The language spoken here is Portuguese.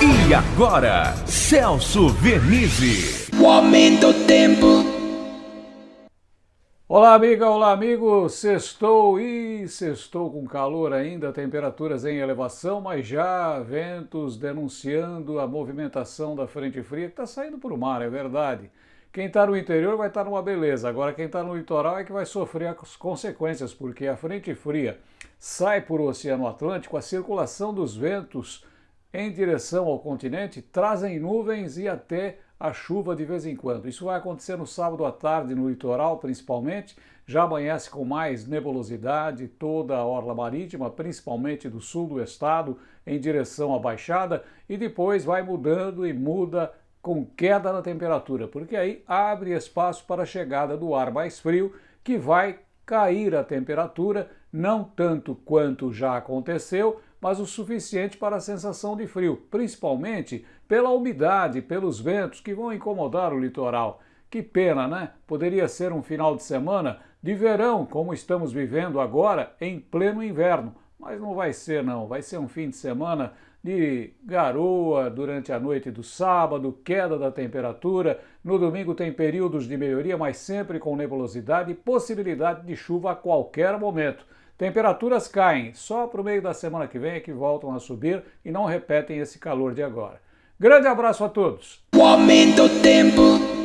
E agora, Celso Vernizzi. O aumento do tempo. Olá, amiga, olá, amigo. Sextou e sextou com calor ainda, temperaturas em elevação, mas já ventos denunciando a movimentação da frente fria que está saindo para o mar, é verdade. Quem está no interior vai estar tá numa beleza, agora quem está no litoral é que vai sofrer as consequências, porque a frente fria sai por o Oceano Atlântico, a circulação dos ventos em direção ao continente trazem nuvens e até a chuva de vez em quando. Isso vai acontecer no sábado à tarde no litoral, principalmente. Já amanhece com mais nebulosidade toda a orla marítima, principalmente do sul do estado, em direção à Baixada, e depois vai mudando e muda com queda na temperatura, porque aí abre espaço para a chegada do ar mais frio, que vai cair a temperatura, não tanto quanto já aconteceu, mas o suficiente para a sensação de frio, principalmente pela umidade, pelos ventos que vão incomodar o litoral. Que pena, né? Poderia ser um final de semana de verão, como estamos vivendo agora, em pleno inverno. Mas não vai ser, não. Vai ser um fim de semana de garoa durante a noite do sábado, queda da temperatura. No domingo tem períodos de melhoria, mas sempre com nebulosidade e possibilidade de chuva a qualquer momento. Temperaturas caem, só para o meio da semana que vem é que voltam a subir e não repetem esse calor de agora. Grande abraço a todos! O aumento do tempo